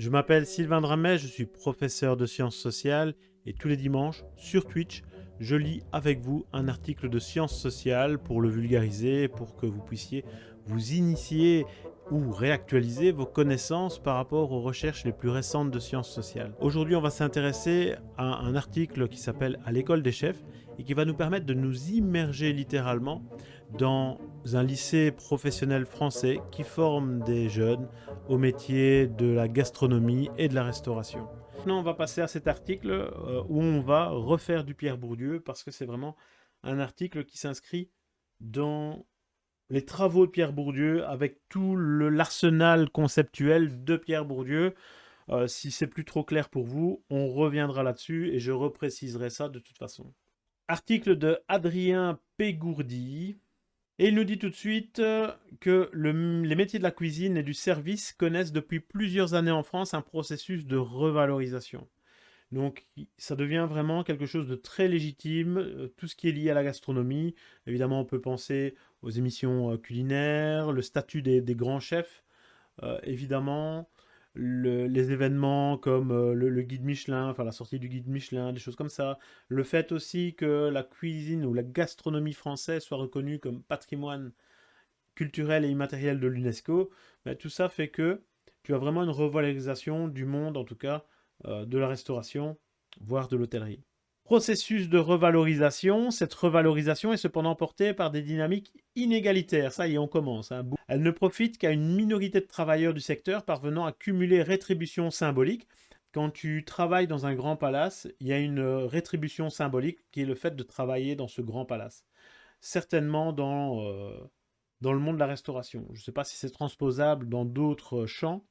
Je m'appelle Sylvain Dramet, je suis professeur de sciences sociales et tous les dimanches sur Twitch, je lis avec vous un article de sciences sociales pour le vulgariser, pour que vous puissiez vous initier ou réactualiser vos connaissances par rapport aux recherches les plus récentes de sciences sociales. Aujourd'hui, on va s'intéresser à un article qui s'appelle « À l'école des chefs » et qui va nous permettre de nous immerger littéralement dans un lycée professionnel français qui forme des jeunes au métier de la gastronomie et de la restauration. Maintenant, on va passer à cet article euh, où on va refaire du Pierre Bourdieu parce que c'est vraiment un article qui s'inscrit dans les travaux de Pierre Bourdieu avec tout l'arsenal conceptuel de Pierre Bourdieu. Euh, si c'est plus trop clair pour vous, on reviendra là-dessus et je repréciserai ça de toute façon. Article de Adrien Pégourdi. Et il nous dit tout de suite euh, que les métiers de la cuisine et du service connaissent depuis plusieurs années en France un processus de revalorisation. Donc ça devient vraiment quelque chose de très légitime, euh, tout ce qui est lié à la gastronomie. Évidemment, on peut penser aux émissions euh, culinaires, le statut des, grands chefs, évidemment, les événements comme le, guide Michelin, enfin la sortie du guide Michelin, des choses comme ça. Le fait aussi que la cuisine ou la gastronomie française soit reconnue comme patrimoine culturel et immatériel de l'UNESCO, ben, tout ça fait que tu as vraiment une revalorisation du monde, en tout cas, euh, de la restauration, voire de l'hôtellerie. Processus de revalorisation, cette revalorisation est cependant portée par des dynamiques inégalitaires. Ça y est, on commence. Hein. Elle ne profite qu'à une minorité de travailleurs du secteur parvenant à cumuler rétribution symbolique. Quand tu travailles dans un grand palace, il y a une rétribution symbolique qui est le fait de travailler dans ce grand palace. Certainement dans, euh, dans le monde de la restauration. Je ne sais pas si c'est transposable dans d'autres champs,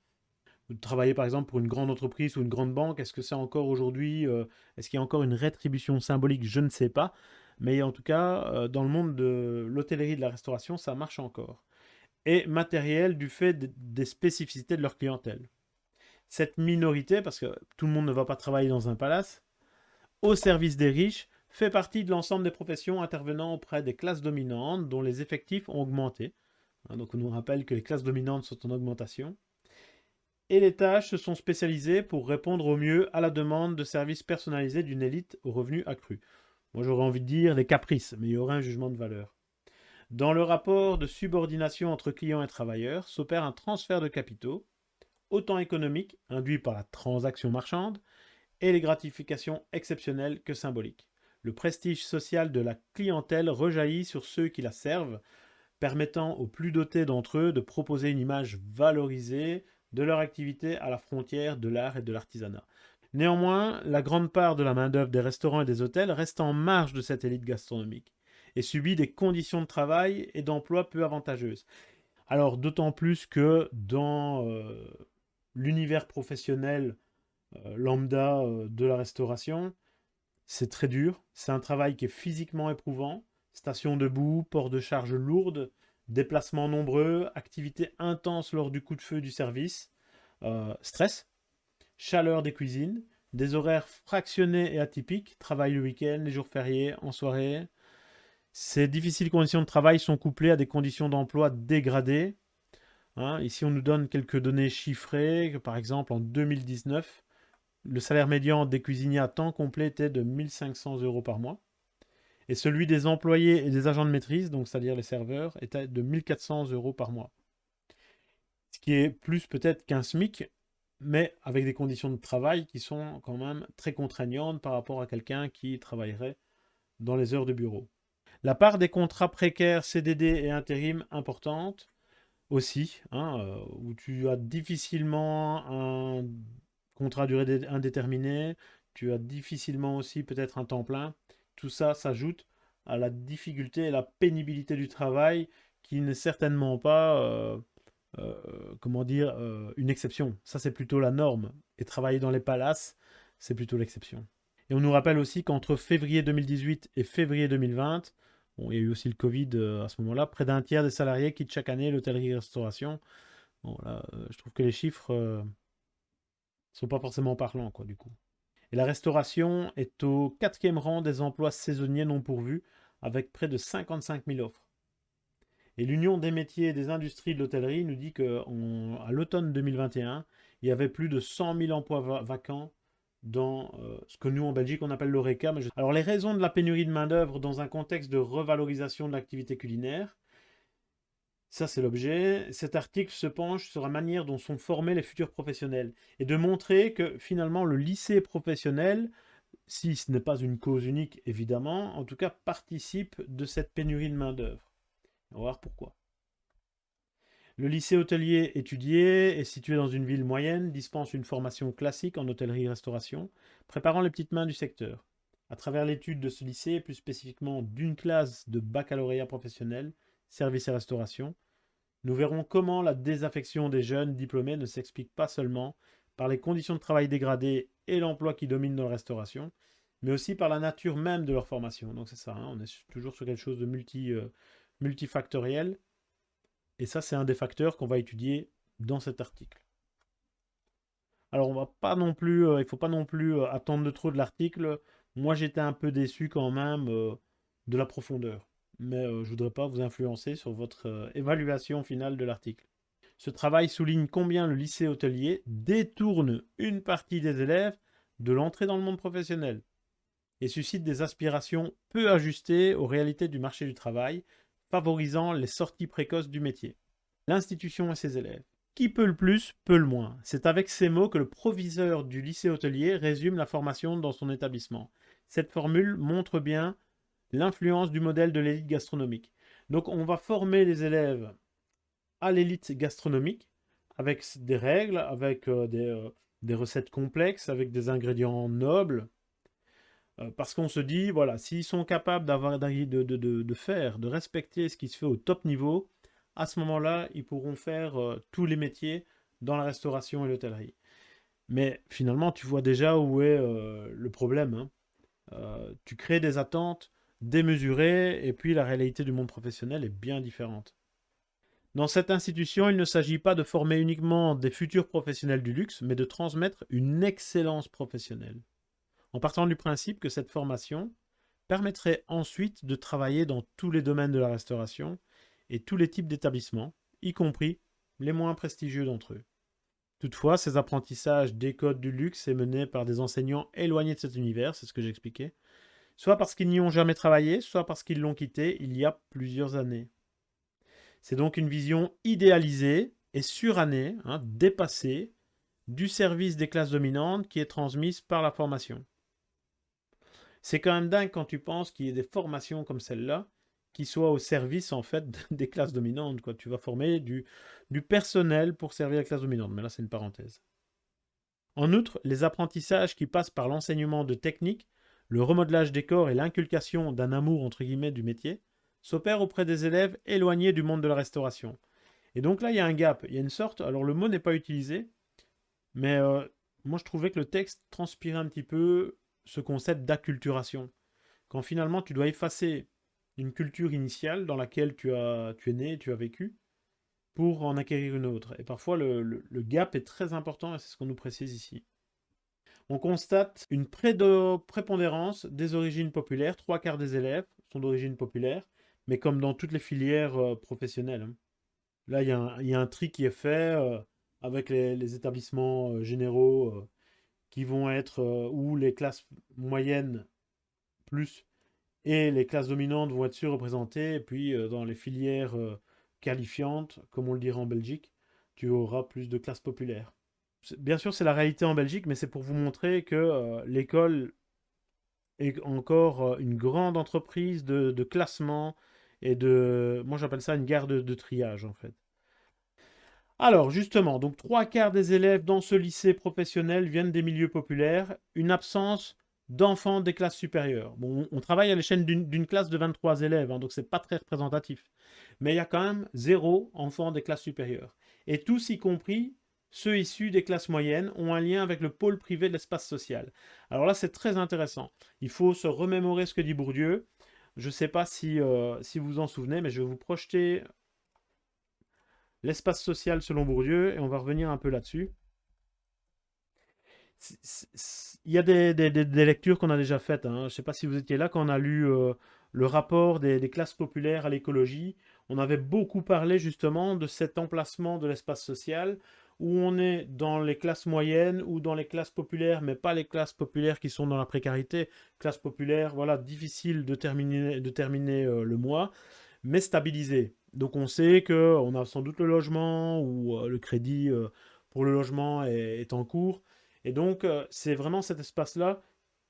travailler par exemple pour une grande entreprise ou une grande banque, est-ce que c'est encore aujourd'hui, euh, est-ce qu'il y a encore une rétribution symbolique? Je ne sais pas. Mais en tout cas, euh, dans le monde de l'hôtellerie de la restauration, ça marche encore. Et matériel du fait des spécificités de leur clientèle. Cette minorité, parce que tout le monde ne va pas travailler dans un palace, au service des riches, fait partie de l'ensemble des professions intervenant auprès des classes dominantes dont les effectifs ont augmenté. Hein, donc on nous rappelle que les classes dominantes sont en augmentation et les tâches se sont spécialisées pour répondre au mieux à la demande de services personnalisés d'une élite aux revenus accrus. Moi j'aurais envie de dire les caprices, mais il y aura un jugement de valeur. Dans le rapport de subordination entre clients et travailleurs s'opère un transfert de capitaux, autant économique, induit par la transaction marchande, et les gratifications exceptionnelles que symboliques. Le prestige social de la clientèle rejaillit sur ceux qui la servent, permettant aux plus dotés d'entre eux de proposer une image valorisée de leur activité à la frontière de l'art et de l'artisanat. Néanmoins, la grande part de la main-d'œuvre des restaurants et des hôtels reste en marge de cette élite gastronomique et subit des conditions de travail et d'emploi peu avantageuses. Alors, d'autant plus que dans euh, l'univers professionnel euh, lambda euh, de la restauration, c'est très dur. C'est un travail qui est physiquement éprouvant. Station debout, port de charges lourdes, déplacements nombreux, activités intenses lors du coup de feu du service, euh, stress, chaleur des cuisines, des horaires fractionnés et atypiques, travail le week-end, les jours fériés, en soirée. Ces difficiles conditions de travail sont couplées à des conditions d'emploi dégradées. Hein, ici, on nous donne quelques données chiffrées. Par exemple, en 2019, le salaire médian des cuisiniers à temps complet était de 1500 euros par mois et celui des employés et des agents de maîtrise, donc c'est-à-dire les serveurs, était de 1400 euros par mois. Ce qui est plus peut-être qu'un SMIC, mais avec des conditions de travail qui sont quand même très contraignantes par rapport à quelqu'un qui travaillerait dans les heures de bureau. La part des contrats précaires, CDD et intérim importante aussi, hein, euh, où tu as difficilement un contrat durée indéterminée, tu as difficilement aussi peut-être un temps plein, tout ça s'ajoute à la difficulté et la pénibilité du travail qui n'est certainement pas, euh, euh, comment dire, euh, une exception. Ça, c'est plutôt la norme. Et travailler dans les palaces, c'est plutôt l'exception. Et on nous rappelle aussi qu'entre février 2018 et février 2020, bon, il y a eu aussi le Covid à ce moment-là, près d'un tiers des salariés quittent chaque année l'hôtellerie-restauration. Bon, là, je trouve que les chiffres sont pas forcément parlants, quoi, du coup. Et la restauration est au quatrième rang des emplois saisonniers non pourvus, avec près de 55 000 offres. Et l'Union des métiers et des industries de l'hôtellerie nous dit qu'à l'automne 2021, il y avait plus de 100 000 emplois vacants dans euh, ce que nous en Belgique on appelle l'ORECA. Alors les raisons de la pénurie de main-d'œuvre dans un contexte de revalorisation de l'activité culinaire, ça c'est l'objet. Cet article se penche sur la manière dont sont formés les futurs professionnels et de montrer que finalement le lycée professionnel, si ce n'est pas une cause unique évidemment, en tout cas participe de cette pénurie de main-d'œuvre. On va voir pourquoi. Le lycée hôtelier étudié est situé dans une ville moyenne, dispense une formation classique en hôtellerie-restauration, préparant les petites mains du secteur. À travers l'étude de ce lycée, plus spécifiquement d'une classe de baccalauréat professionnel, service et restauration, nous verrons comment la désaffection des jeunes diplômés ne s'explique pas seulement par les conditions de travail dégradées et l'emploi qui domine dans la restauration, mais aussi par la nature même de leur formation. Donc c'est ça, hein, on est toujours sur quelque chose de multi, euh, multifactoriel. Et ça, c'est un des facteurs qu'on va étudier dans cet article. Alors, on va pas non plus, euh, il faut pas non plus euh, attendre de trop de l'article. Moi, j'étais un peu déçu quand même de la profondeur. Mais je voudrais pas vous influencer sur votre évaluation finale de l'article. Ce travail souligne combien le lycée hôtelier détourne une partie des élèves de l'entrée dans le monde professionnel et suscite des aspirations peu ajustées aux réalités du marché du travail favorisant les sorties précoces du métier. L'institution et ses élèves. Qui peut le plus, peut le moins. C'est avec ces mots que le proviseur du lycée hôtelier résume la formation dans son établissement. Cette formule montre bien l'influence du modèle de l'élite gastronomique. Donc on va former les élèves à l'élite gastronomique avec des règles, avec euh, des, euh, des recettes complexes, avec des ingrédients nobles, euh, parce qu'on se dit, voilà, s'ils sont capables d'avoir de, de, faire, de respecter ce qui se fait au top niveau, à ce moment-là, ils pourront faire tous les métiers dans la restauration et l'hôtellerie. Mais finalement, tu vois déjà où est le problème. Hein. tu crées des attentes démesurées, et puis la réalité du monde professionnel est bien différente. Dans cette institution, il ne s'agit pas de former uniquement des futurs professionnels du luxe, mais de transmettre une excellence professionnelle en partant du principe que cette formation permettrait ensuite de travailler dans tous les domaines de la restauration et tous les types d'établissements, y compris les moins prestigieux d'entre eux. Toutefois, ces apprentissages des codes du luxe est mené par des enseignants éloignés de cet univers, c'est ce que j'expliquais, soit parce qu'ils n'y ont jamais travaillé, soit parce qu'ils l'ont quitté il y a plusieurs années. C'est donc une vision idéalisée et surannée, hein, dépassée, du service des classes dominantes qui est transmise par la formation. C'est quand même dingue quand tu penses qu'il y ait des formations comme celle-là qui soient au service en fait des classes dominantes. Tu vas former du, du personnel pour servir la classe dominante, mais là c'est une parenthèse. En outre, les apprentissages qui passent par l'enseignement de techniques, le remodelage des corps et l'inculcation d'un amour entre guillemets du métier s'opèrent auprès des élèves éloignés du monde de la restauration. Et donc là, il y a un gap, il y a une sorte, alors le mot n'est pas utilisé, mais euh, moi je trouvais que le texte transpirait un petit peu ce concept d'acculturation. Quand finalement tu dois effacer une culture initiale dans laquelle tu, as, tu es né, tu as vécu, pour en acquérir une autre. Et parfois le, gap est très important et c'est ce qu'on nous précise ici. On constate une prépondérance des origines populaires. Trois quarts des élèves sont d'origine populaire, mais comme dans toutes les filières euh, professionnelles. Hein. Là, il y, a un tri qui est fait euh, avec les, établissements euh, généraux qui vont être où les classes moyennes plus et les classes dominantes vont être surreprésentées. Et puis dans les filières qualifiantes, comme on le dirait en Belgique, tu auras plus de classes populaires. Bien sûr, c'est la réalité en Belgique, mais c'est pour vous montrer que l'école est encore une grande entreprise de, classement et de... Moi, j'appelle ça une gare de triage, en fait. Alors justement, donc trois quarts des élèves dans ce lycée professionnel viennent des milieux populaires, une absence d'enfants des classes supérieures. Bon, on travaille à l'échelle d'une classe de 23 élèves, hein, donc c'est pas très représentatif. Mais il y a quand même zéro enfant des classes supérieures. Et tous, y compris ceux issus des classes moyennes, ont un lien avec le pôle privé de l'espace social. Alors là, c'est très intéressant. Il faut se remémorer ce que dit Bourdieu. Je ne sais pas si, euh, si vous en souvenez, mais je vais vous projeter l'espace social selon Bourdieu, et on va revenir un peu là-dessus. Il y a des, lectures qu'on a déjà faites. Hein. Je ne sais pas si vous étiez là quand on a lu euh, le rapport des, classes populaires à l'écologie. on avait beaucoup parlé justement de cet emplacement de l'espace social où on est dans les classes moyennes ou dans les classes populaires, mais pas les classes populaires qui sont dans la précarité. Classe populaire, voilà, difficile de terminer, de terminer euh, le mois, mais stabilisé. Donc on sait qu'on a sans doute le logement ou euh, le crédit euh, pour le logement est, en cours. Et donc c'est vraiment cet espace-là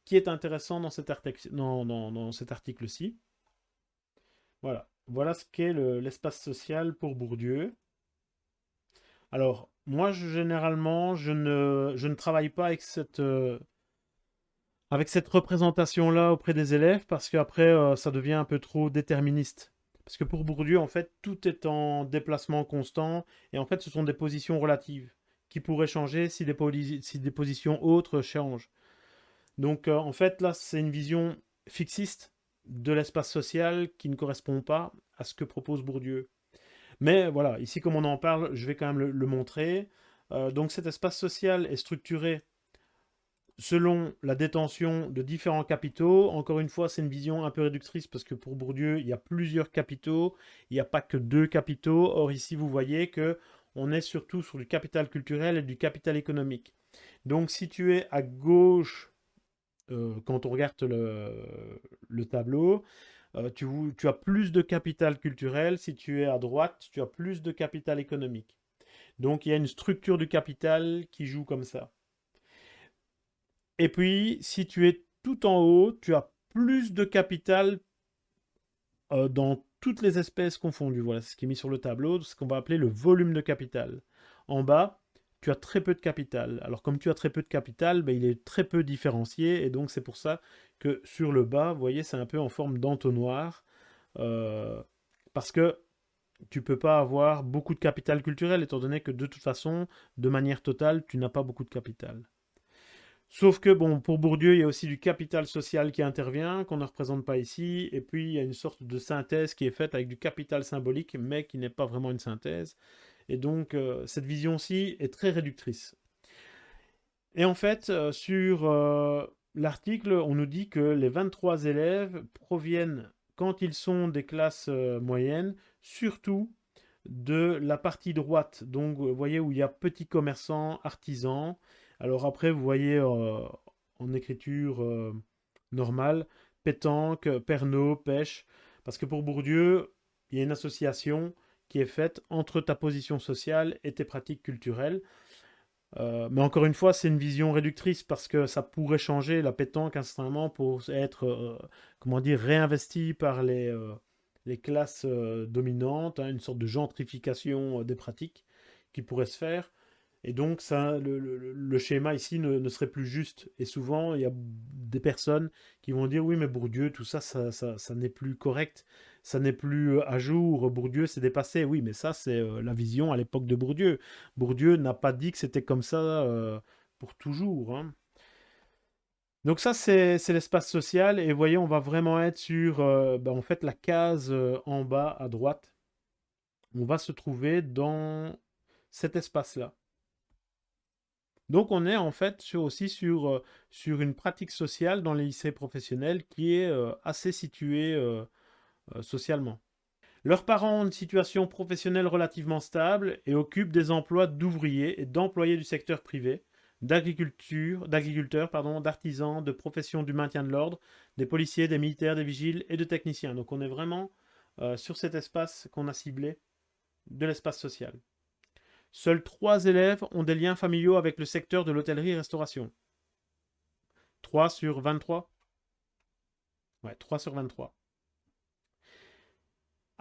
qui est intéressant dans cet, dans, cet article-ci. Voilà. voilà ce qu'est l'espace social pour Bourdieu. Alors, moi, généralement, je ne, je ne travaille pas avec cette, euh, avec cette représentation-là auprès des élèves parce qu'après, euh, ça devient un peu trop déterministe. Parce que pour Bourdieu, en fait, tout est en déplacement constant et en fait, ce sont des positions relatives qui pourraient changer si des, si des positions autres changent. Donc, euh, en fait, là, c'est une vision fixiste de l'espace social qui ne correspond pas à ce que propose Bourdieu. Mais voilà, ici comme on en parle, je vais quand même le, montrer. Euh, donc cet espace social est structuré selon la détention de différents capitaux. Encore une fois, c'est une vision un peu réductrice parce que pour Bourdieu, il y a plusieurs capitaux, il n'y a pas que deux capitaux. Or ici, vous voyez que on est surtout sur du capital culturel et du capital économique. Donc si tu es à gauche, euh, quand on regarde le tableau, euh, tu, as plus de capital culturel. Si tu es à droite, tu as plus de capital économique. Donc il y a une structure du capital qui joue comme ça. Et puis, si tu es tout en haut, tu as plus de capital euh, dans toutes les espèces confondues. Voilà, ce qui est mis sur le tableau, ce qu'on va appeler le volume de capital. En bas, tu as très peu de capital. Alors comme tu as très peu de capital, ben, il est très peu différencié, et donc c'est pour ça que sur le bas, vous voyez, c'est un peu en forme d'entonnoir, euh, parce que tu peux pas avoir beaucoup de capital culturel, étant donné que de toute façon, de manière totale, tu n'as pas beaucoup de capital. Sauf que, bon, pour Bourdieu, il y a aussi du capital social qui intervient, qu'on ne représente pas ici, et puis il y a une sorte de synthèse qui est faite avec du capital symbolique, mais qui n'est pas vraiment une synthèse. Et donc, euh, cette vision-ci est très réductrice. Et en fait, euh, sur euh, l'article, on nous dit que les 23 élèves proviennent, quand ils sont des classes moyennes, surtout de la partie droite. Donc, vous voyez où il y a petits commerçants, artisans. Alors après, vous voyez en écriture normale, pétanque, pernod, pêche. Parce que pour Bourdieu, il y a une association qui est faite entre ta position sociale et tes pratiques culturelles. Euh, mais encore une fois, c'est une vision réductrice parce que ça pourrait changer la pétanque instantanément pour être, euh, comment dire, réinvesti par les, euh, classes dominantes, hein, une sorte de gentrification des pratiques qui pourrait se faire. Et donc, ça, le, schéma ici ne, serait plus juste. Et souvent, il y a des personnes qui vont dire, oui, mais Bourdieu, tout ça, ça, n'est plus correct, ça n'est plus à jour, Bourdieu s'est dépassé. Oui, mais ça, c'est la vision à l'époque de Bourdieu. Bourdieu n'a pas dit que c'était comme ça pour toujours. Hein. Donc ça, c'est l'espace social. Et voyez, on va vraiment être sur, ben, en fait, la case en bas à droite. On va se trouver dans cet espace-là. Donc on est en fait aussi sur, sur une pratique sociale dans les lycées professionnels qui est assez située euh, socialement. Leurs parents ont une situation professionnelle relativement stable et occupent des emplois d'ouvriers et d'employés du secteur privé, d'agriculteurs, d'artisans, de professions du maintien de l'ordre, des policiers, des militaires, des vigiles et de techniciens. Donc on est vraiment sur cet espace qu'on a ciblé de l'espace social. Seuls 3 élèves ont des liens familiaux avec le secteur de l'hôtellerie-restauration. 3 sur 23 Ouais, 3 sur 23.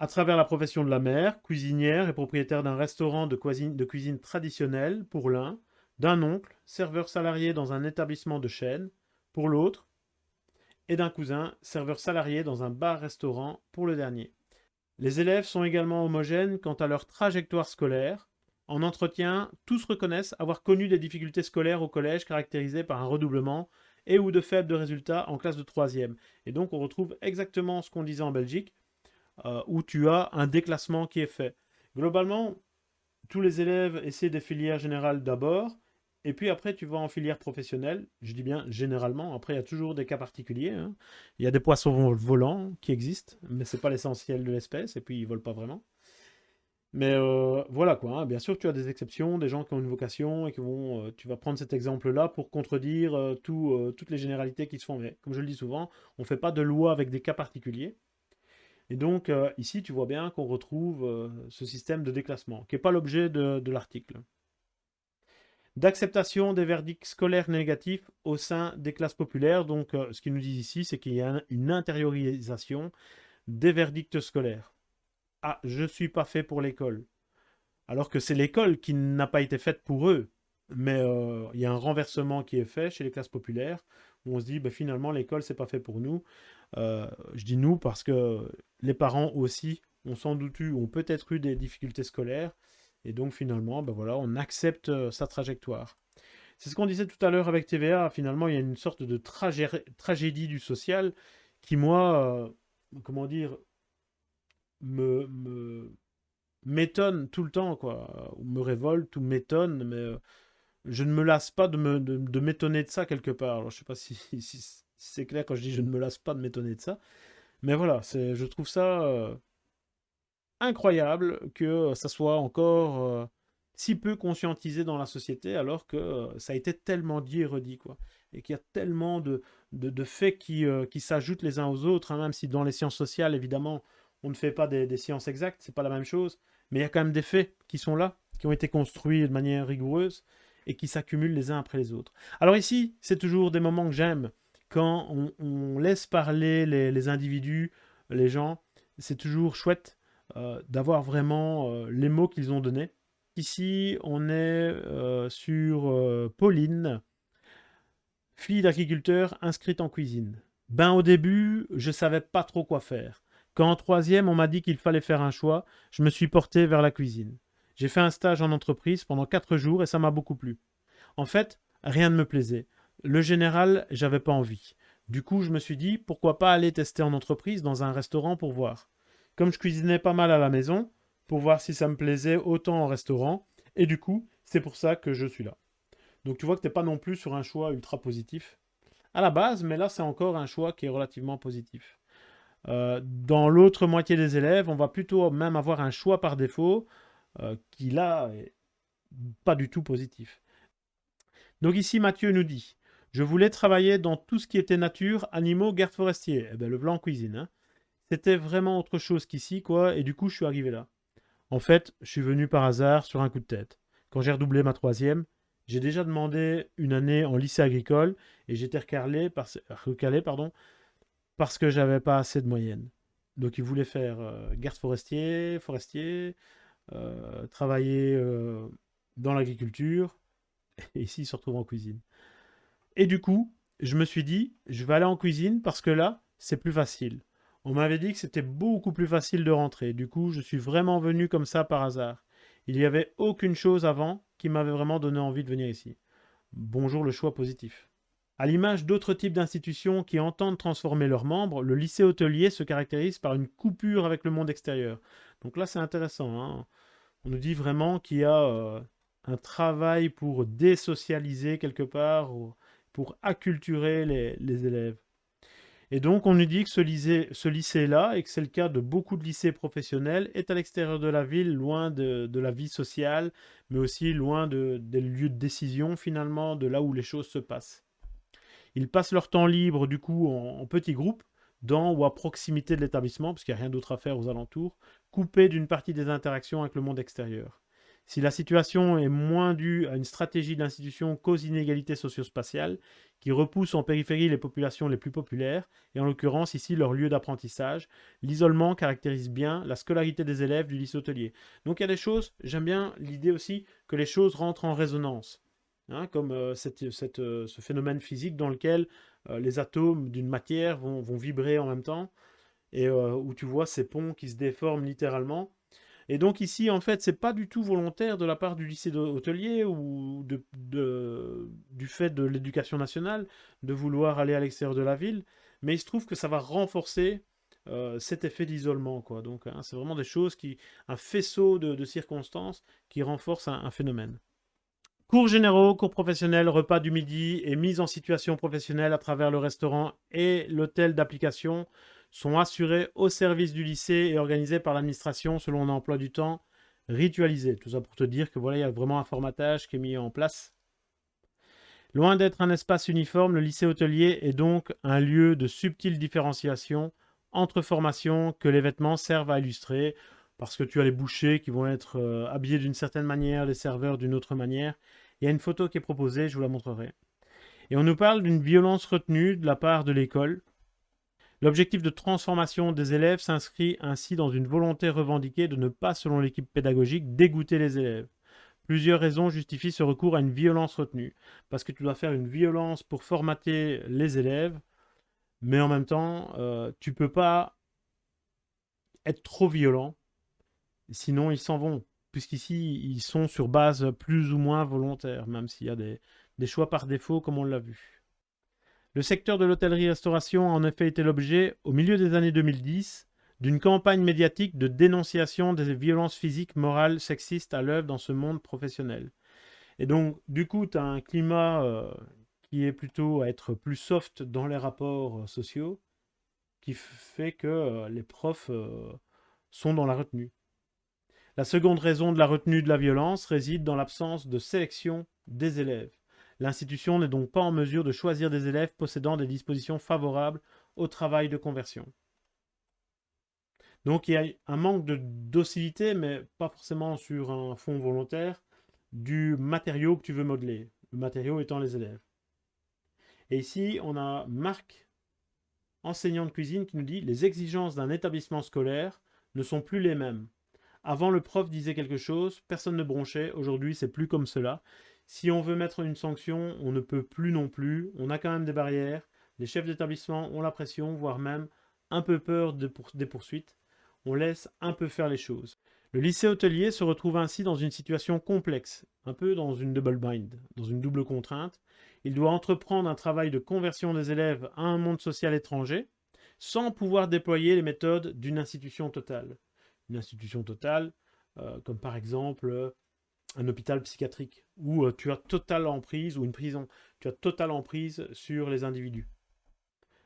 À travers la profession de la mère, cuisinière et propriétaire d'un restaurant de cuisine, traditionnelle pour l'un, d'un oncle, serveur salarié dans un établissement de chaîne pour l'autre, et d'un cousin, serveur salarié dans un bar-restaurant pour le dernier. Les élèves sont également homogènes quant à leur trajectoire scolaire, en entretien, tous reconnaissent avoir connu des difficultés scolaires au collège caractérisées par un redoublement et ou de faibles résultats en classe de troisième. Et donc on retrouve exactement ce qu'on disait en Belgique, euh, où tu as un déclassement qui est fait. Globalement, tous les élèves essaient des filières générales d'abord, Et puis après, tu vas en filière professionnelle. Je dis bien généralement. Après, il y a toujours des cas particuliers. hein. Il y a des poissons volants qui existent, mais c'est pas l'essentiel de l'espèce. Et puis, ils volent pas vraiment. Mais euh, voilà quoi. hein. Bien sûr, tu as des exceptions, des gens qui ont une vocation et qui vont. euh, tu vas prendre cet exemple-là pour contredire tout, toutes les généralités qui se font. Mais comme je le dis souvent, on ne fait pas de loi avec des cas particuliers. Et donc, euh, ici, tu vois bien qu'on retrouve euh, ce système de déclassement, qui n'est pas l'objet de, l'article. D'acceptation des verdicts scolaires négatifs au sein des classes populaires. Donc, euh, ce qu'ils nous disent ici, c'est qu'il y a un- une intériorisation des verdicts scolaires. Ah, je ne suis pas fait pour l'école. Alors que c'est l'école qui n'a pas été faite pour eux. Mais il y a un renversement qui est fait chez les classes populaires, où on se dit, ben, finalement, l'école, c'est pas fait pour nous. Euh, je dis nous parce que les parents aussi ont sans doute eu, ont peut-être eu des difficultés scolaires, et donc finalement, ben voilà, on accepte euh, sa trajectoire. C'est ce qu'on disait tout à l'heure avec TVA, finalement, il y a une sorte de tragé- tragédie du social qui, moi, euh, comment dire, me, m'étonne tout le temps, quoi, ou me révolte, ou m'étonne, mais je ne me lasse pas de m'étonner de ça quelque part. Alors, je sais pas si c'est clair quand je dis je ne me lasse pas de m'étonner de ça, mais voilà, je trouve ça euh, incroyable que ça soit encore euh, si peu conscientisé dans la société, alors que euh, ça a été tellement dit et redit, quoi. Et qu'il y a tellement de, faits qui, euh, s'ajoutent les uns aux autres, hein, même si dans les sciences sociales, évidemment, on ne fait pas des, des sciences exactes, c'est pas la même chose, mais il y a quand même des faits qui sont là, qui ont été construits de manière rigoureuse et qui s'accumulent les uns après les autres. Alors ici, c'est toujours des moments que j'aime, quand on, laisse parler les, individus, les gens, c'est toujours chouette euh, d'avoir vraiment euh, les mots qu'ils ont donnés. Ici, on est euh, sur Pauline, fille d'agriculteur inscrite en cuisine. Ben au début, je savais pas trop quoi faire. Quand en troisième, on m'a dit qu'il fallait faire un choix, je me suis porté vers la cuisine. J'ai fait un stage en entreprise pendant quatre jours et ça m'a beaucoup plu. En fait, rien ne me plaisait. Le général, j'avais pas envie. Du coup, je me suis dit, pourquoi pas aller tester en entreprise dans un restaurant pour voir. Comme je cuisinais pas mal à la maison, pour voir si ça me plaisait autant en restaurant, et du coup, c'est pour ça que je suis là. Donc tu vois que t'es pas non plus sur un choix ultra positif à la base, mais là c'est encore un choix qui est relativement positif. Euh, dans l'autre moitié des élèves, on va plutôt même avoir un choix par défaut euh, qui là est pas du tout positif. Donc ici Mathieu nous dit Je voulais travailler dans tout ce qui était nature, animaux, garde forestier. Eh ben, le blanc cuisine. hein. C'était vraiment autre chose qu'ici, quoi, et du coup je suis arrivé là. En fait, je suis venu par hasard sur un coup de tête. Quand j'ai redoublé ma troisième, j'ai déjà demandé une année en lycée agricole et j'étais recalé, par- recalé pardon, parce que j'avais pas assez de moyenne. Donc ils voulaient faire euh, garde forestier, forestier, euh, travailler euh, dans l'agriculture, et ici ils se retrouvent en cuisine. Et du coup, je me suis dit, je vais aller en cuisine parce que là, c'est plus facile. On m'avait dit que c'était beaucoup plus facile de rentrer. Du coup, je suis vraiment venu comme ça par hasard. Il n'y avait aucune chose avant qui m'avait vraiment donné envie de venir ici. Bonjour le choix positif. À l'image d'autres types d'institutions qui entendent transformer leurs membres, le lycée hôtelier se caractérise par une coupure avec le monde extérieur. Donc là, c'est intéressant. hein. On nous dit vraiment qu'il y a euh, un travail pour désocialiser quelque part, pour acculturer les, élèves. Et donc, on nous dit que ce lycée, ce lycée-là, et que c'est le cas de beaucoup de lycées professionnels, est à l'extérieur de la ville, loin de, la vie sociale, mais aussi loin de- des lieux de décision, finalement, de là où les choses se passent. Ils passent leur temps libre, du coup, en, en petits groupes, dans ou à proximité de l'établissement, parce qu'il n'y a rien d'autre à faire aux alentours, coupés d'une partie des interactions avec le monde extérieur. Si la situation est moins due à une stratégie d'institution qu'aux inégalités socio-spatiales, qui repoussent en périphérie les populations les plus populaires, et en l'occurrence ici leur lieu d'apprentissage, l'isolement caractérise bien la scolarité des élèves du lycée hôtelier. Donc il y a des choses, j'aime bien l'idée aussi que les choses rentrent en résonance, hein, comme euh, cette, euh, ce phénomène physique dans lequel euh, les atomes d'une matière vont, vibrer en même temps, et euh, où tu vois ces ponts qui se déforment littéralement. Et donc ici, en fait, c'est pas du tout volontaire de la part du lycée hôtelier ou de, du fait de l'éducation nationale de vouloir aller à l'extérieur de la ville, mais il se trouve que ça va renforcer euh, cet effet d'isolement, quoi. Donc, hein, c'est vraiment des choses qui, un faisceau de, circonstances qui renforcent un, un phénomène. Cours généraux, cours professionnels, repas du midi et mise en situation professionnelle à travers le restaurant et l'hôtel d'application sont assurés au service du lycée et organisés par l'administration selon un emploi du temps ritualisé. Tout ça pour te dire que voilà, il y a vraiment un formatage qui est mis en place. Loin d'être un espace uniforme, le lycée hôtelier est donc un lieu de subtile différenciation entre formations que les vêtements servent à illustrer, parce que tu as les bouchers qui vont être euh, habillés d'une certaine manière, les serveurs d'une autre manière. Il y a une photo qui est proposée, je vous la montrerai. Et on nous parle d'une violence retenue de la part de l'école. L'objectif de transformation des élèves s'inscrit ainsi dans une volonté revendiquée de ne pas, selon l'équipe pédagogique, dégoûter les élèves. Plusieurs raisons justifient ce recours à une violence retenue. Parce que tu dois faire une violence pour formater les élèves, mais en même temps, euh, tu ne peux pas être trop violent Sinon, ils s'en vont, puisqu'ici, ils sont sur base plus ou moins volontaire, même s'il y a des, choix par défaut, comme on l'a vu. Le secteur de l'hôtellerie-restauration a en effet été l'objet, au milieu des années 2010, d'une campagne médiatique de dénonciation des violences physiques, morales, sexistes à l'œuvre dans ce monde professionnel. Et donc, du coup, tu un climat euh, qui est plutôt à être plus soft dans les rapports euh, sociaux, qui fait que euh, les profs sont dans la retenue. La seconde raison de la retenue de la violence réside dans l'absence de sélection des élèves. L'institution n'est donc pas en mesure de choisir des élèves possédant des dispositions favorables au travail de conversion. Donc il y a un manque de docilité, mais pas forcément sur un fond volontaire, du matériau que tu veux modeler, le matériau étant les élèves. Et ici, on a Marc, enseignant de cuisine, qui nous dit « Les exigences d'un établissement scolaire ne sont plus les mêmes. Avant, le prof disait quelque chose, personne ne bronchait. Aujourd'hui, c'est plus comme cela. Si on veut mettre une sanction, on ne peut plus non plus. On a quand même des barrières. Les chefs d'établissement ont la pression, voire même un peu peur des poursuites. On laisse un peu faire les choses. Le lycée hôtelier se retrouve ainsi dans une situation complexe, un peu dans une double bind, dans une double contrainte. Il doit entreprendre un travail de conversion des élèves à un monde social étranger, sans pouvoir déployer les méthodes d'une institution totale une institution totale, euh, comme par exemple euh, un hôpital psychiatrique, où euh, tu as totale emprise, ou une prison, tu as totale emprise sur les individus.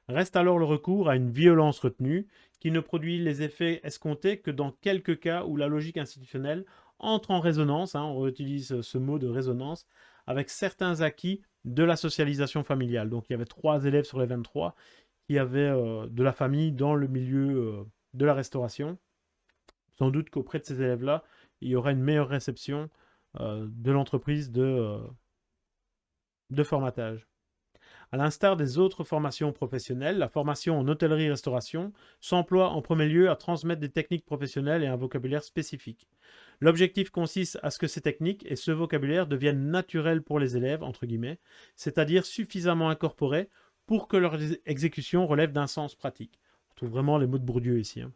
Reste alors le recours à une violence retenue, qui ne produit les effets escomptés que dans quelques cas où la logique institutionnelle entre en résonance, hein, on utilise ce mot de résonance, avec certains acquis de la socialisation familiale. Donc il y avait trois élèves sur les 23 qui avaient de la famille dans le milieu de la restauration. Sans doute qu'auprès de ces élèves-là, il y aura une meilleure réception euh, de l'entreprise de, euh, de formatage. À l'instar des autres formations professionnelles, la formation en hôtellerie-restauration s'emploie en premier lieu à transmettre des techniques professionnelles et un vocabulaire spécifique. L'objectif consiste à ce que ces techniques et ce vocabulaire deviennent naturels pour les élèves, entre guillemets, c'est-à-dire suffisamment incorporés pour que leur exécution relève d'un sens pratique. On trouve vraiment les mots de Bourdieu ici. Hein.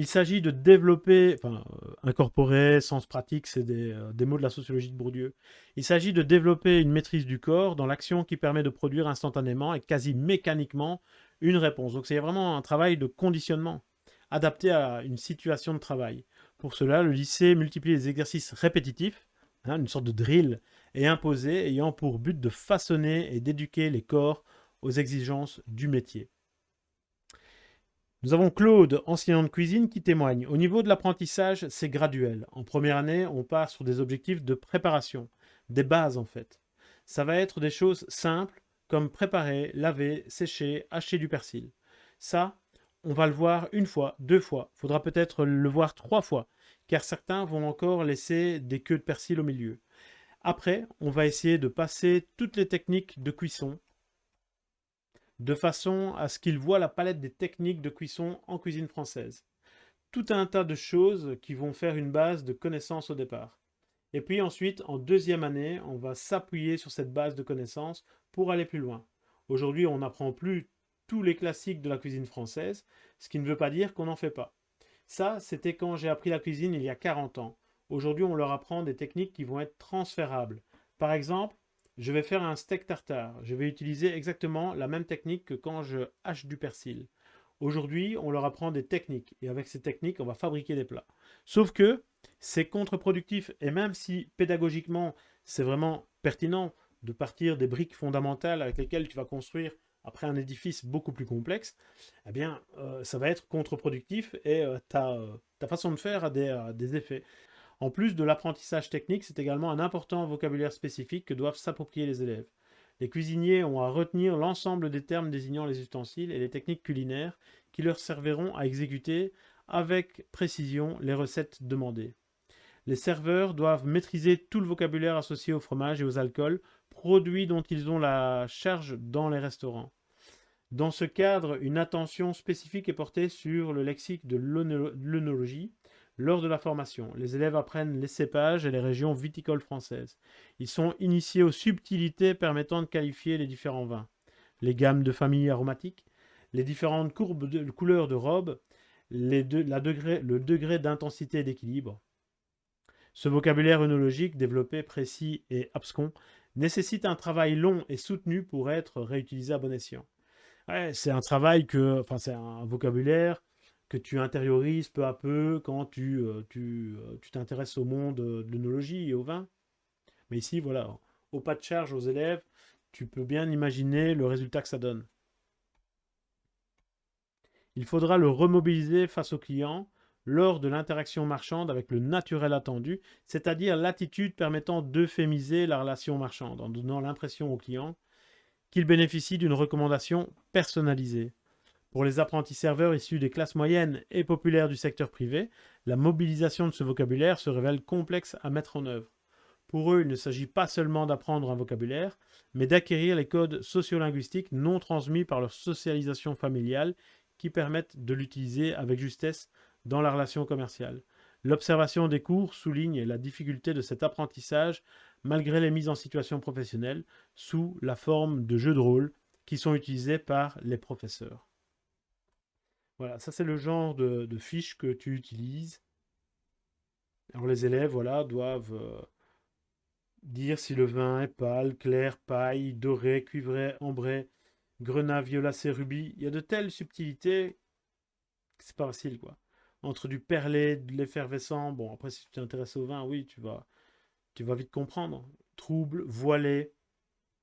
Il s'agit de développer, enfin, euh, incorporer, sens pratique, c'est euh, des, mots de la sociologie de Bourdieu. Il s'agit de développer une maîtrise du corps dans l'action qui permet de produire instantanément et quasi mécaniquement une réponse. Donc c'est vraiment un travail de conditionnement, adapté à une situation de travail. Pour cela, le lycée multiplie les exercices répétitifs, hein, une sorte de drill, et imposés, ayant pour but de façonner et d'éduquer les corps aux exigences du métier. Nous avons Claude, enseignant de cuisine, qui témoigne. Au niveau de l'apprentissage, c'est graduel. En première année, on part sur des objectifs de préparation, des bases en fait. Ça va être des choses simples, comme préparer, laver, sécher, hacher du persil. Ça, on va le voir une fois, deux fois. Faudra peut-être le voir trois fois, car certains vont encore laisser des queues de persil au milieu. Après, on va essayer de passer toutes les techniques de cuisson, de façon à ce qu'ils voient la palette des techniques de cuisson en cuisine française. Tout un tas de choses qui vont faire une base de connaissances au départ. Et puis ensuite, en deuxième année, on va s'appuyer sur cette base de connaissances pour aller plus loin. Aujourd'hui, on n'apprend plus tous les classiques de la cuisine française, ce qui ne veut pas dire qu'on n'en fait pas. Ça, c'était quand j'ai appris la cuisine il y a 40 ans. Aujourd'hui, on leur apprend des techniques qui vont être transférables. Par exemple, je vais faire un steak tartare. Je vais utiliser exactement la même technique que quand je hache du persil. Aujourd'hui, on leur apprend des techniques. Et avec ces techniques, on va fabriquer des plats. Sauf que, C'est contre-productif et même si pédagogiquement c'est vraiment pertinent de partir des briques fondamentales avec lesquelles tu vas construire après un édifice beaucoup plus complexe, eh bien, euh, ça va être contre-productif et euh, ta, ta, façon de faire a des, effets. En plus de l'apprentissage technique, c'est également un important vocabulaire spécifique que doivent s'approprier les élèves. Les cuisiniers ont à retenir l'ensemble des termes désignant les ustensiles et les techniques culinaires qui leur serviront à exécuter avec précision les recettes demandées. Les serveurs doivent maîtriser tout le vocabulaire associé au fromage et aux alcools, produits dont ils ont la charge dans les restaurants. Dans ce cadre, une attention spécifique est portée sur le lexique de l'œnologie lors de la formation. Les élèves apprennent les cépages et les régions viticoles françaises. Ils sont initiés aux subtilités permettant de qualifier les différents vins, les gammes de familles aromatiques, les différentes courbes de couleurs de robe, le degré d'intensité et d'équilibre. Ce vocabulaire œnologique développé, précis et abscon nécessite un travail long et soutenu pour être réutilisé à bon escient c'est un travail que, enfin, c'est un vocabulaire que tu intériorises peu à peu quand tu euh, euh, tu t'intéresses au monde de l'œnologie et au vin. Mais ici, voilà, au pas de charge aux élèves, tu peux bien imaginer le résultat que ça donne. Il faudra le remobiliser face au client lors de l'interaction marchande avec le naturel attendu, c'est-à-dire l'attitude permettant d'euphémiser la relation marchande, en donnant l'impression au client qu'il bénéficie d'une recommandation personnalisée. Pour les apprentis serveurs issus des classes moyennes et populaires du secteur privé, la mobilisation de ce vocabulaire se révèle complexe à mettre en œuvre. Pour eux, il ne s'agit pas seulement d'apprendre un vocabulaire, mais d'acquérir les codes sociolinguistiques non transmis par leur socialisation familiale qui permettent de l'utiliser avec justesse dans la relation commerciale. L'observation des cours souligne la difficulté de cet apprentissage malgré les mises en situation professionnelle sous la forme de jeux de rôle qui sont utilisés par les professeurs. Voilà, ça c'est le genre de, fiches que tu utilises. Alors les élèves voilà, doivent euh, dire si le vin est pâle, clair, paille, doré, cuivré, ambré, grenat, violacé, rubis. Il y a de telles subtilités c'est pas facile quoi. Entre du perlé, de l'effervescent, bon après si tu t'intéresses au vin, oui, tu vas, tu vas vite comprendre. Trouble, voilé.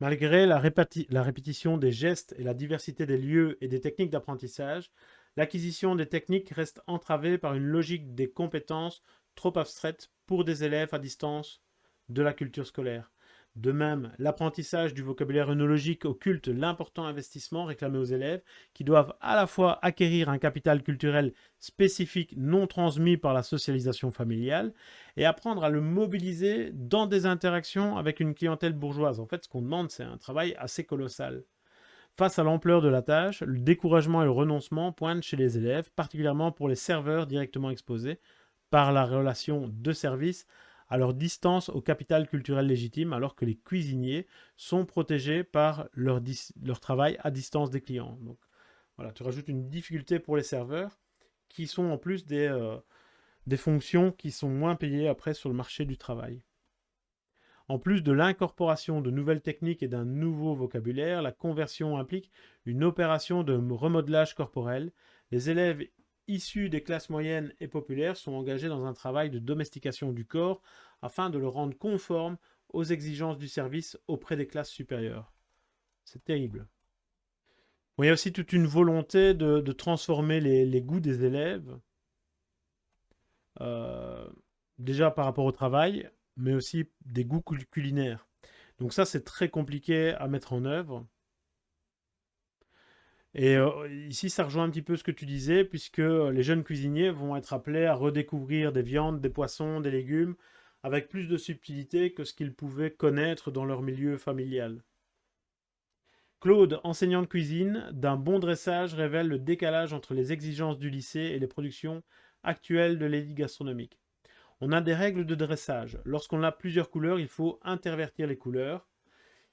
Malgré la répétition des gestes et la diversité des lieux et des techniques d'apprentissage, l'acquisition des techniques reste entravée par une logique des compétences trop abstraites pour des élèves à distance de la culture scolaire. De même, l'apprentissage du vocabulaire œnologique occulte l'important investissement réclamé aux élèves qui doivent à la fois acquérir un capital culturel spécifique non transmis par la socialisation familiale et apprendre à le mobiliser dans des interactions avec une clientèle bourgeoise. En fait, ce qu'on demande, c'est un travail assez colossal. Face à l'ampleur de la tâche, le découragement et le renoncement pointent chez les élèves, particulièrement pour les serveurs directement exposés par la relation de service à leur distance au capital culturel légitime, alors que les cuisiniers sont protégés par leur, travail à distance des clients. Donc voilà, tu rajoutes une difficulté pour les serveurs, qui sont en plus des, euh, des fonctions qui sont moins payées après sur le marché du travail. En plus de l'incorporation de nouvelles techniques et d'un nouveau vocabulaire, la conversion implique une opération de remodelage corporel. Les élèves issus des classes moyennes et populaires sont engagés dans un travail de domestication du corps afin de le rendre conforme aux exigences du service auprès des classes supérieures. C'est terrible. il y a aussi toute une volonté de, transformer les, goûts des élèves, euh, déjà par rapport au travail, mais aussi des goûts culinaires. Donc ça, c'est très compliqué à mettre en œuvre. Et euh, ici, ça rejoint un petit peu ce que tu disais, puisque les jeunes cuisiniers vont être appelés à redécouvrir des viandes, des poissons, des légumes, avec plus de subtilité que ce qu'ils pouvaient connaître dans leur milieu familial. Claude, enseignant de cuisine, d'un bon dressage révèle le décalage entre les exigences du lycée et les productions actuelles de l'élite gastronomique. On a des règles de dressage. Lorsqu'on a plusieurs couleurs, il faut intervertir les couleurs.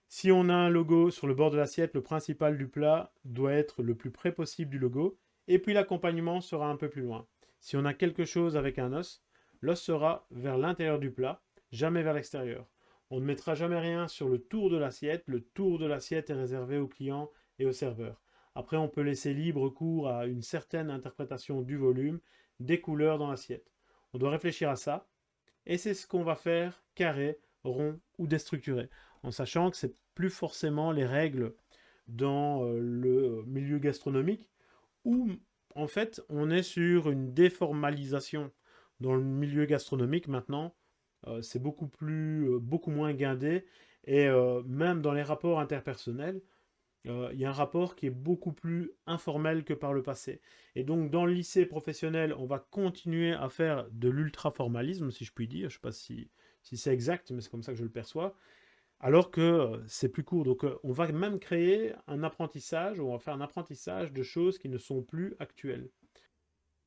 Si on a un logo sur le bord de l'assiette, le principal du plat doit être le plus près possible du logo, et puis l'accompagnement sera un peu plus loin. Si on a quelque chose avec un os, l'os sera vers l'intérieur du plat, jamais vers l'extérieur. On ne mettra jamais rien sur le tour de l'assiette, le tour de l'assiette est réservé aux clients et aux serveurs. Après, on peut laisser libre cours à une certaine interprétation du volume, des couleurs dans l'assiette. On doit réfléchir à ça, Et c'est ce qu'on va faire carré, rond ou déstructuré. En sachant que c'est plus forcément les règles dans euh, le milieu gastronomique où en fait on est sur une déformalisation dans le milieu gastronomique maintenant. Euh, c'est euh, beaucoup moins guindé et même dans les rapports interpersonnels, il y a un rapport qui est beaucoup plus informel que par le passé. Et donc, dans le lycée professionnel, on va continuer à faire de l'ultra-formalisme, si je puis dire. Je ne sais pas si, si c'est exact, mais c'est comme ça que je le perçois alors que euh, c'est plus court. Donc euh, on va même créer un apprentissage, on va faire un apprentissage de choses qui ne sont plus actuelles.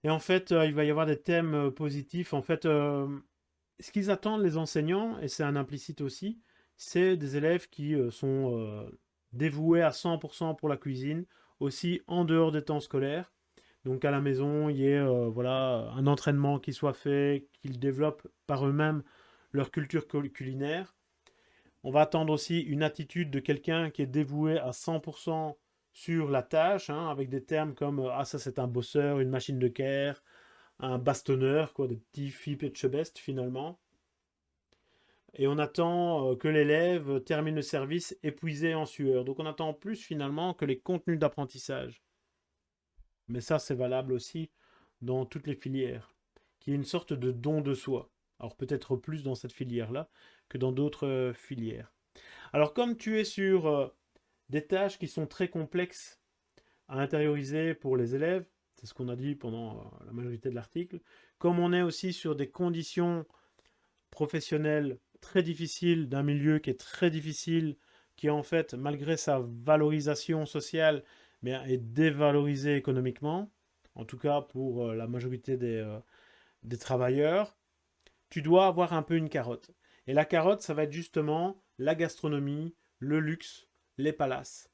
Et en fait, euh, il va y avoir des thèmes positifs. En fait, ce qu'ils attendent les enseignants, et c'est un implicite aussi, c'est des élèves qui sont dévoués à 100% pour la cuisine, aussi en dehors des temps scolaires. Donc à la maison, il y ait voilà, un entraînement qui soit fait, qu'ils développent par eux-mêmes leur culture culinaire. On va attendre aussi une attitude de quelqu'un qui est dévoué à 100% sur la tâche, hein, avec des termes comme euh, « Ah, ça c'est un bosseur, une machine de care, un bastonneur », quoi, des petits Philippe et Chebest finalement. Et on attend euh, que l'élève termine le service épuisé en sueur. Donc on attend plus finalement que les contenus d'apprentissage. Mais ça c'est valable aussi dans toutes les filières, qui est une sorte de don de soi. Alors peut-être plus dans cette filière-là que dans d'autres euh, filières. Alors comme tu es sur euh, des tâches qui sont très complexes à intérioriser pour les élèves, c'est ce qu'on a dit pendant la majorité de l'article, comme on est aussi sur des conditions professionnelles très difficiles, d'un milieu qui est très difficile, qui en fait, malgré sa valorisation sociale, mais est dévalorisé économiquement, en tout cas pour la majorité des, des travailleurs, tu dois avoir un peu une carotte. Et la carotte, ça va être justement la gastronomie, le luxe, les palaces.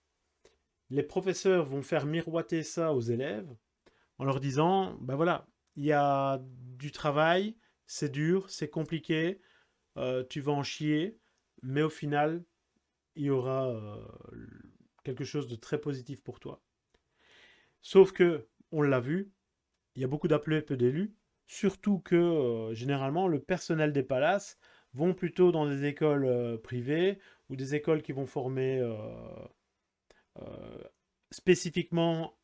Les professeurs vont faire miroiter ça aux élèves en leur disant, ben voilà, il y a du travail, c'est dur, c'est compliqué, euh, tu vas en chier, mais au final, il y aura euh, quelque chose de très positif pour toi. Sauf que, on l'a vu, il y a beaucoup d'appelés, peu d'élus, Surtout que, euh, généralement, le personnel des palaces vont plutôt dans des écoles privées ou des écoles qui vont former spécifiquement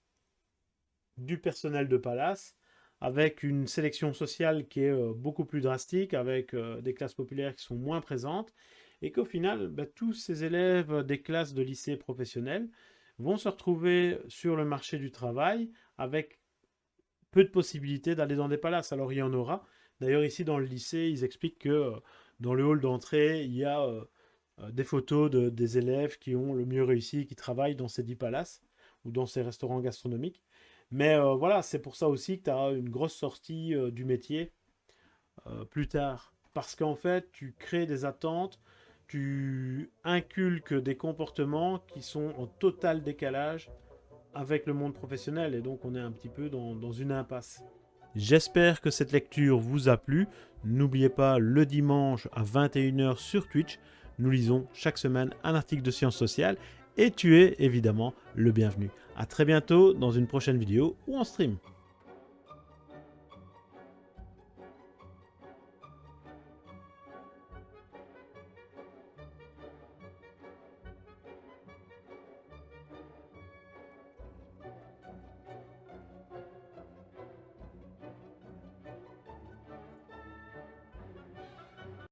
du personnel de palace avec une sélection sociale qui est beaucoup plus drastique, avec des classes populaires qui sont moins présentes, et qu'au final, bah, tous ces élèves des classes de lycée professionnels vont se retrouver sur le marché du travail avec peu de possibilités d'aller dans des palaces. Alors il y en aura. D'ailleurs ici dans le lycée, ils expliquent que euh, dans le hall d'entrée, il y a euh, euh, des photos de, des élèves qui ont le mieux réussi, qui travaillent dans ces dix palaces ou dans ces restaurants gastronomiques. Mais voilà, c'est pour ça aussi que tu as une grosse sortie du métier plus tard. Parce qu'en fait, tu crées des attentes, tu inculques des comportements qui sont en total décalage avec le monde professionnel et donc on est un petit peu dans, une impasse. J'espère que cette lecture vous a plu. N'oubliez pas, le dimanche à 21h sur Twitch, nous lisons chaque semaine un article de sciences sociales et tu es évidemment le bienvenu. A très bientôt dans une prochaine vidéo ou en stream.